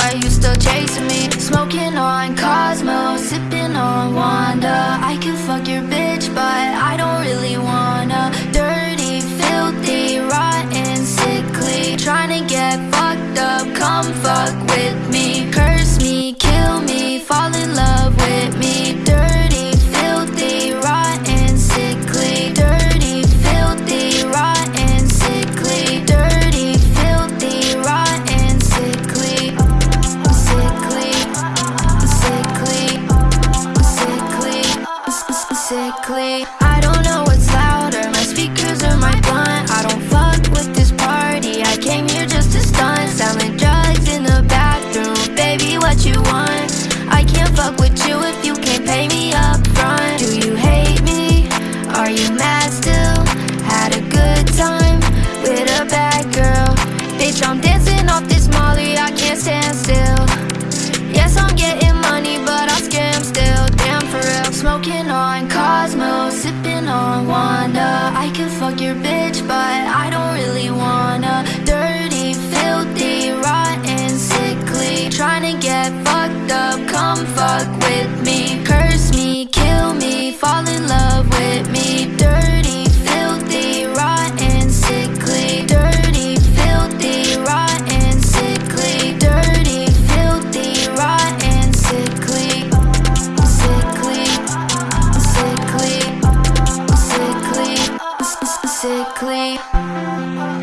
Why you still chasing me? Smoking on Cosmo, sipping on Wanda. I can fuck your bitch, but I don't really wanna. Dirty, filthy, rotten, sickly. Trying to get fucked up, comfort I don't know bitch, but I clean.